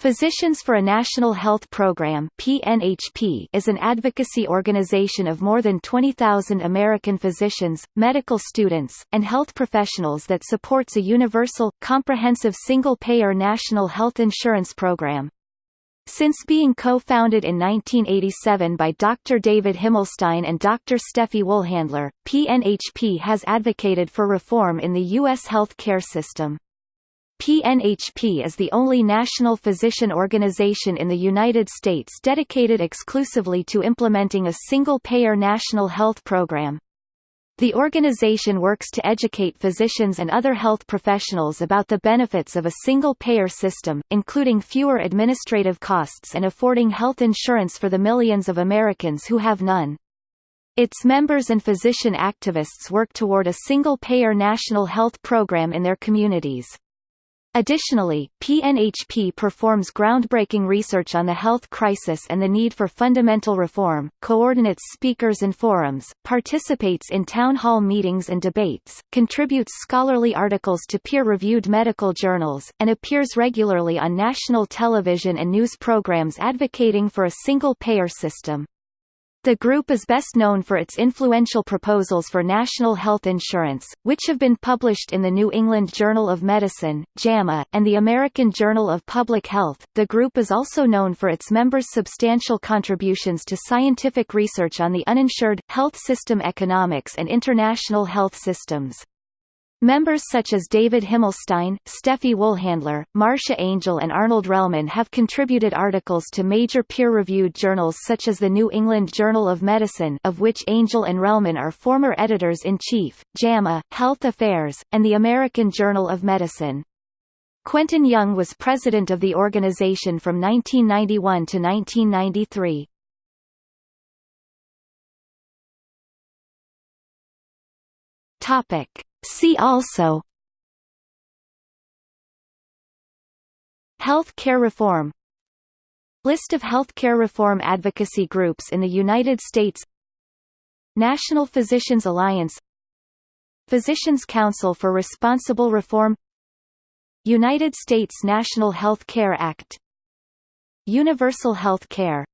Physicians for a National Health Program PNHP is an advocacy organization of more than 20,000 American physicians, medical students, and health professionals that supports a universal, comprehensive single-payer national health insurance program. Since being co-founded in 1987 by Dr. David Himmelstein and Dr. Steffie Woolhandler, PNHP has advocated for reform in the U.S. health care system. PNHP is the only national physician organization in the United States dedicated exclusively to implementing a single-payer national health program. The organization works to educate physicians and other health professionals about the benefits of a single-payer system, including fewer administrative costs and affording health insurance for the millions of Americans who have none. Its members and physician activists work toward a single-payer national health program in their communities. Additionally, PNHP performs groundbreaking research on the health crisis and the need for fundamental reform, coordinates speakers and forums, participates in town hall meetings and debates, contributes scholarly articles to peer-reviewed medical journals, and appears regularly on national television and news programs advocating for a single-payer system. The group is best known for its influential proposals for national health insurance, which have been published in the New England Journal of Medicine, JAMA, and the American Journal of Public Health. The group is also known for its members' substantial contributions to scientific research on the uninsured, health system economics and international health systems. Members such as David Himmelstein, Steffie Woolhandler, Marcia Angell and Arnold Relman have contributed articles to major peer-reviewed journals such as the New England Journal of Medicine of which Angell and Relman are former editors-in-chief, JAMA, Health Affairs, and the American Journal of Medicine. Quentin Young was president of the organization from 1991 to 1993. Topic See also Health care reform List of health care reform advocacy groups in the United States National Physicians Alliance Physicians Council for Responsible Reform United States National Health Care Act Universal Health Care